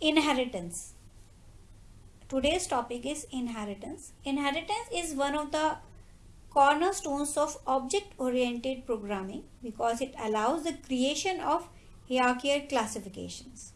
inheritance. Today's topic is inheritance. Inheritance is one of the cornerstones of object oriented programming because it allows the creation of hierarchical classifications.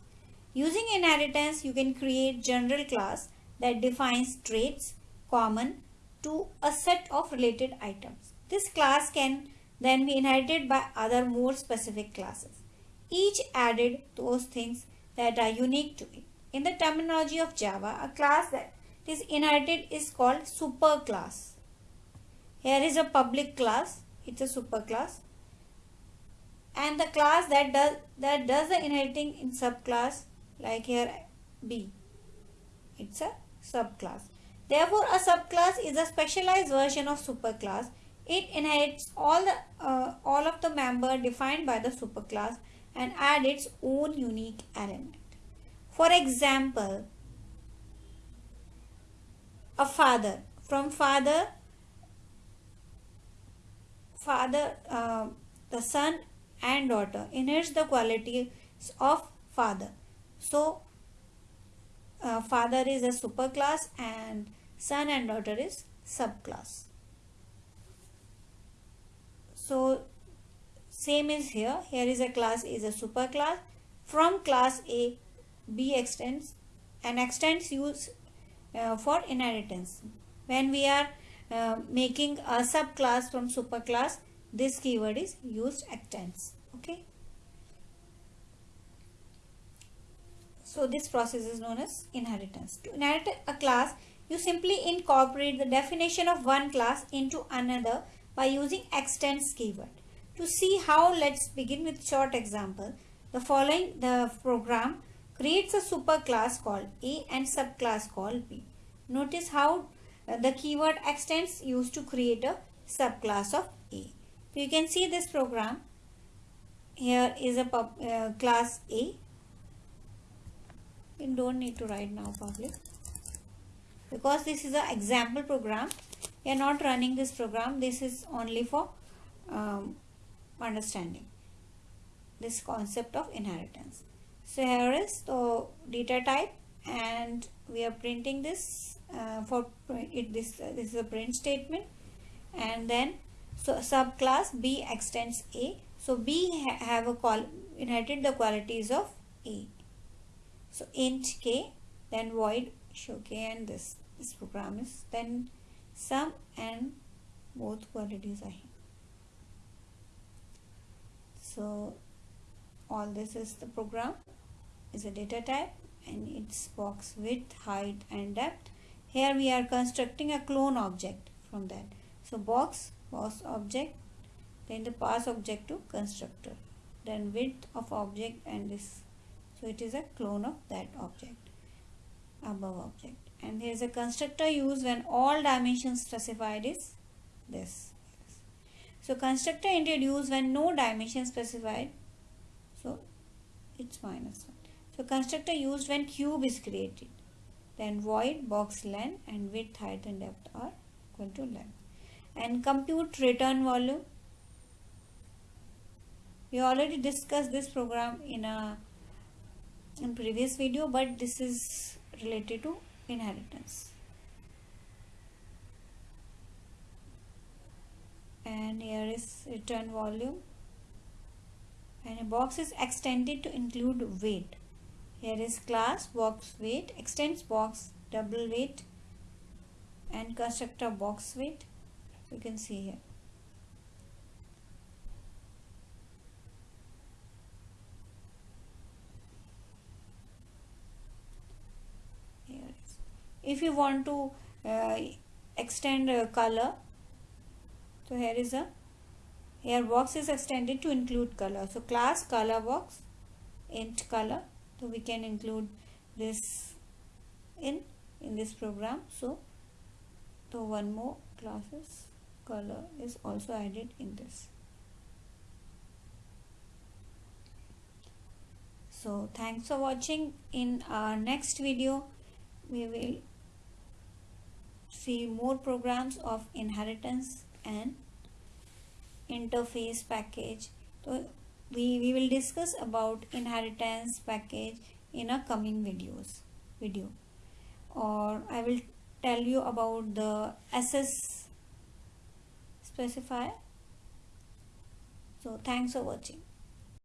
Using inheritance you can create general class that defines traits common to a set of related items. This class can then be inherited by other more specific classes. Each added those things that are unique to it. In the terminology of Java, a class that is inherited is called superclass. Here is a public class, it's a superclass. And the class that does that does the inheriting in subclass, like here B, it's a subclass. Therefore, a subclass is a specialized version of superclass. It inherits all the uh, all of the member defined by the superclass and add its own unique element. For example, a father. From father, father, uh, the son and daughter inherits the qualities of father. So, uh, father is a superclass and son and daughter is subclass. So, same is here. Here is a class is a superclass. From class A, B extends and extends use uh, for inheritance. When we are uh, making a subclass from superclass, this keyword is used extends. Okay. So this process is known as inheritance. To inherit a class, you simply incorporate the definition of one class into another by using extends keyword. To see how, let's begin with short example. The following, the program creates a superclass called A and subclass called B. Notice how uh, the keyword extends used to create a subclass of A. You can see this program. Here is a pub, uh, class A. You don't need to write now public. Because this is an example program. We are not running this program. This is only for um, understanding this concept of inheritance. So here is the data type and we are printing this uh, for it this uh, this is a print statement and then so subclass B extends A. So B ha have a call inherited the qualities of A. So int k then void show k and this this program is then sum and both qualities are here so all this is the program. Is a data type and its box width height and depth. Here we are constructing a clone object from that. So box box object then the pass object to constructor. Then width of object and this. So it is a clone of that object above object. And here is a constructor used when all dimensions specified is this so constructor introduced when no dimension specified. So it's minus 1. So constructor used when cube is created. Then void, box length and width, height and depth are equal to length. And compute return volume. We already discussed this program in a in previous video but this is related to inheritance. and is return volume. And a box is extended to include weight. Here is class box weight extends box double weight and constructor box weight. You can see here. If you want to uh, extend a color so here is a here box is extended to include color. So class color box int color. So we can include this in in this program. So so one more classes color is also added in this. So thanks for watching. In our next video we will see more programs of inheritance and interface package. So we, we will discuss about inheritance package in a coming videos video. Or I will tell you about the access specifier. So thanks for watching